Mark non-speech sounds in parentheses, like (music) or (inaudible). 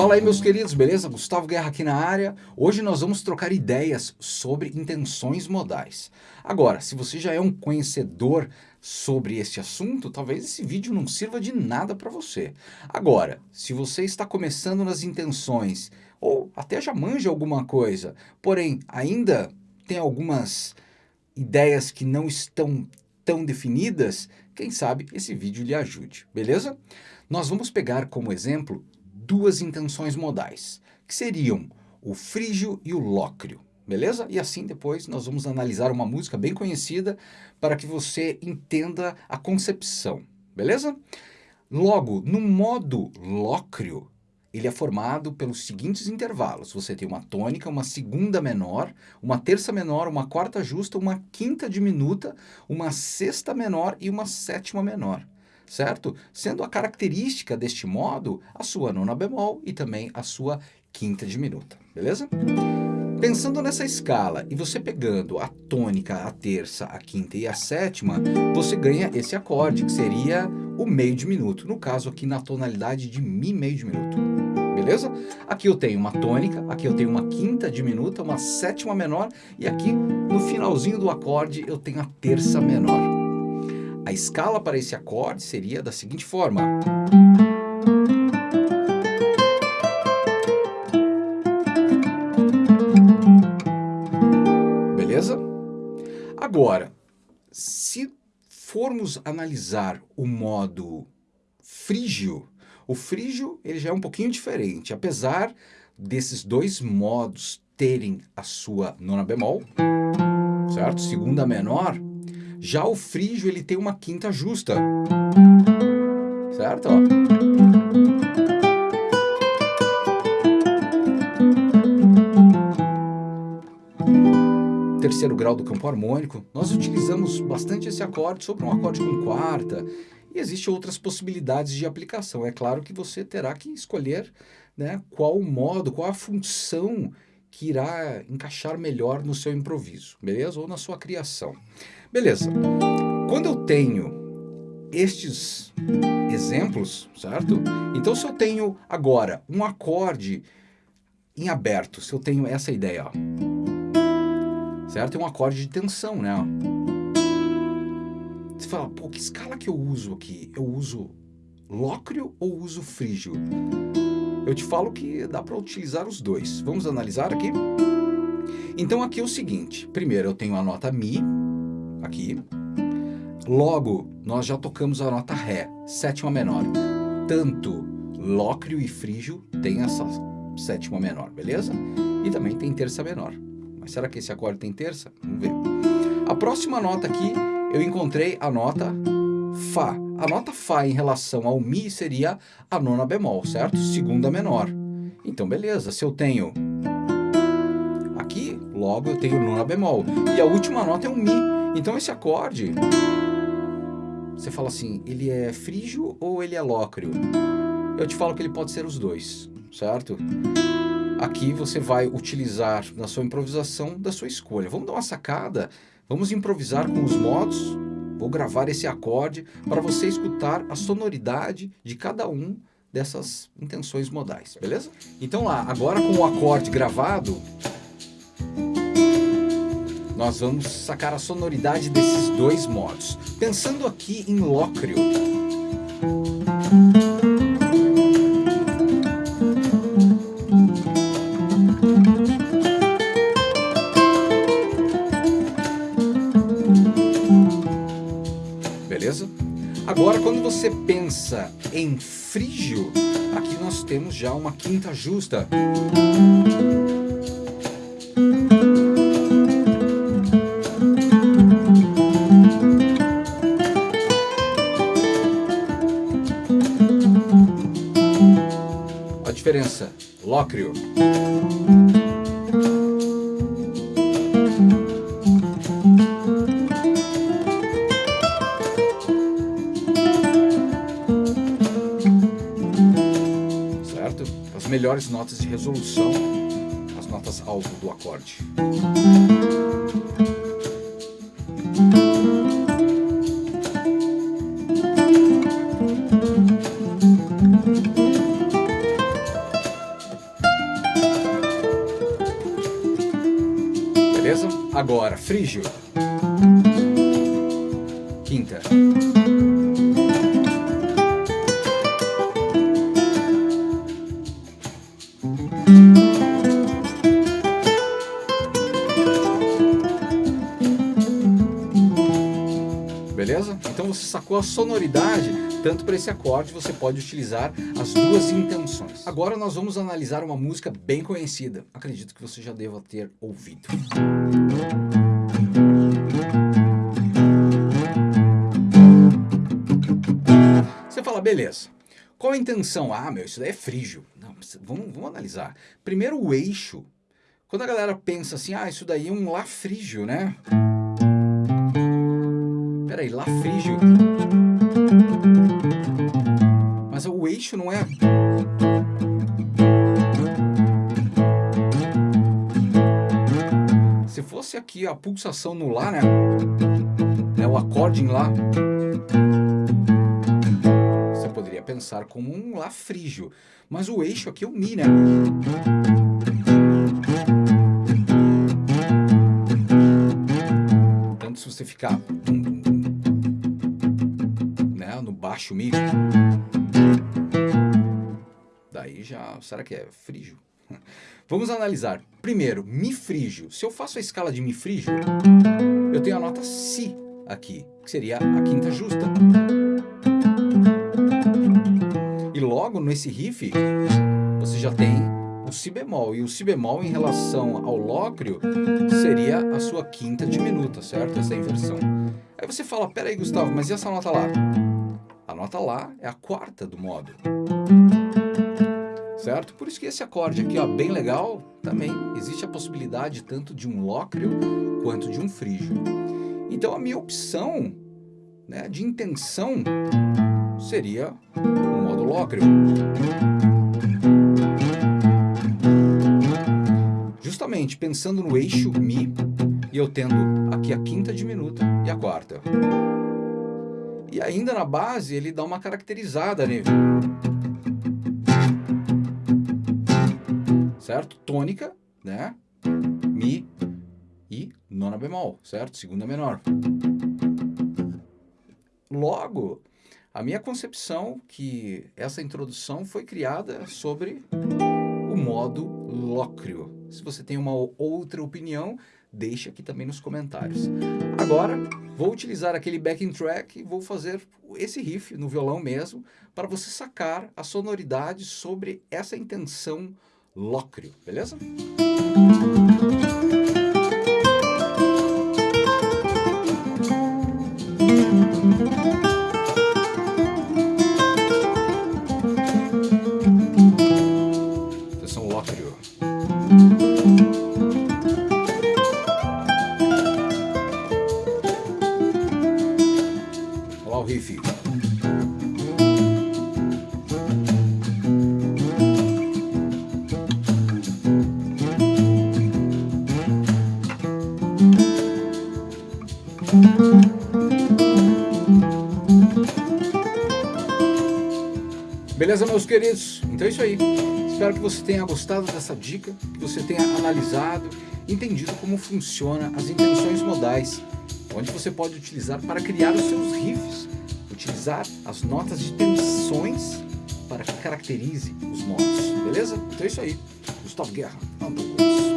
Fala aí meus queridos, beleza? Gustavo Guerra aqui na área. Hoje nós vamos trocar ideias sobre intenções modais. Agora, se você já é um conhecedor sobre este assunto, talvez esse vídeo não sirva de nada para você. Agora, se você está começando nas intenções, ou até já manja alguma coisa, porém ainda tem algumas ideias que não estão tão definidas, quem sabe esse vídeo lhe ajude, beleza? Nós vamos pegar como exemplo duas intenções modais, que seriam o frígio e o lócrio, beleza? E assim depois nós vamos analisar uma música bem conhecida para que você entenda a concepção, beleza? Logo, no modo lócrio, ele é formado pelos seguintes intervalos. Você tem uma tônica, uma segunda menor, uma terça menor, uma quarta justa, uma quinta diminuta, uma sexta menor e uma sétima menor certo? Sendo a característica deste modo a sua nona bemol e também a sua quinta diminuta, beleza? Pensando nessa escala e você pegando a tônica, a terça, a quinta e a sétima, você ganha esse acorde, que seria o meio diminuto, no caso aqui na tonalidade de Mi meio diminuto, beleza? Aqui eu tenho uma tônica, aqui eu tenho uma quinta diminuta, uma sétima menor, e aqui no finalzinho do acorde eu tenho a terça menor. A escala para esse acorde seria da seguinte forma. Beleza? Agora, se formos analisar o modo frígio, o frígio ele já é um pouquinho diferente, apesar desses dois modos terem a sua nona bemol, certo? Segunda menor, já o frígio ele tem uma quinta justa. Certo? Ó. Terceiro grau do campo harmônico, nós utilizamos bastante esse acorde sobre um acorde com quarta. E existem outras possibilidades de aplicação. É claro que você terá que escolher né, qual o modo, qual a função que irá encaixar melhor no seu improviso, beleza? Ou na sua criação. Beleza. Quando eu tenho estes exemplos, certo? Então se eu tenho agora um acorde em aberto, se eu tenho essa ideia, ó, certo? É um acorde de tensão, né? Você fala, pô, que escala que eu uso aqui? Eu uso lócrio ou uso frígio? Eu te falo que dá para utilizar os dois. Vamos analisar aqui? Então aqui é o seguinte, primeiro eu tenho a nota Mi, aqui. Logo, nós já tocamos a nota Ré, sétima menor. Tanto Lócrio e Frígio tem essa sétima menor, beleza? E também tem terça menor. Mas será que esse acorde tem terça? Vamos ver. A próxima nota aqui, eu encontrei a nota Fá. A nota Fá em relação ao Mi seria a nona bemol, certo? Segunda menor. Então, beleza. Se eu tenho aqui, logo eu tenho nona bemol. E a última nota é um Mi. Então esse acorde, você fala assim, ele é frígio ou ele é lócrio? Eu te falo que ele pode ser os dois, certo? Aqui você vai utilizar na sua improvisação da sua escolha. Vamos dar uma sacada, vamos improvisar com os modos. Vou gravar esse acorde para você escutar a sonoridade de cada um dessas intenções modais, beleza? Então lá, agora com o acorde gravado, nós vamos sacar a sonoridade desses dois modos. Pensando aqui em Lócrio. Agora, quando você pensa em frígio, aqui nós temos já uma quinta justa. diferença? Lócrio. melhores notas de resolução, as notas alto do acorde. Beleza? Agora, frígio. Beleza? Então você sacou a sonoridade, tanto para esse acorde você pode utilizar as duas intenções. Agora nós vamos analisar uma música bem conhecida, acredito que você já deva ter ouvido. Você fala, beleza, qual a intenção? Ah, meu, isso daí é frígio. Vamos, vamos analisar. Primeiro o eixo. Quando a galera pensa assim, ah, isso daí é um Lá frígio, né? Peraí, Lá frígio. Mas o eixo não é... Se fosse aqui a pulsação no Lá, né? É o acorde em Lá. Pensar como um Lá frígio. Mas o eixo aqui é o Mi, né? Tanto se você ficar baixo Mi. Daí já, será que é frígio? (laughs) Vamos analisar. Primeiro, Mi frígio. Se eu faço a escala de Mi frígio, eu tenho a nota Si aqui, que seria a quinta justa. Logo nesse riff, você já tem o Si bemol. E o Si bemol em relação ao lócrio seria a sua quinta diminuta, certo? Essa inversão. Aí você fala, peraí Gustavo, mas e essa nota lá? A nota Lá é a quarta do modo. Certo? Por isso que esse acorde aqui, ó, bem legal, também existe a possibilidade tanto de um lócrio quanto de um frígio. Então a minha opção né, de intenção seria o modo lócrio. Justamente pensando no eixo Mi, e eu tendo aqui a quinta diminuta e a quarta. E ainda na base ele dá uma caracterizada nele. Certo? Tônica, né? Mi e nona bemol, certo? Segunda menor. Logo, a minha concepção que essa introdução foi criada sobre o modo lócreo. Se você tem uma outra opinião, deixe aqui também nos comentários. Agora, vou utilizar aquele backing track e vou fazer esse riff no violão mesmo, para você sacar a sonoridade sobre essa intenção lócreo, beleza? Beleza, meus queridos? Então é isso aí. Espero que você tenha gostado dessa dica, que você tenha analisado, entendido como funciona as intenções modais, onde você pode utilizar para criar os seus riffs, utilizar as notas de tensões para que caracterize os modos, beleza? Então é isso aí. Gustavo Guerra, Andaluz.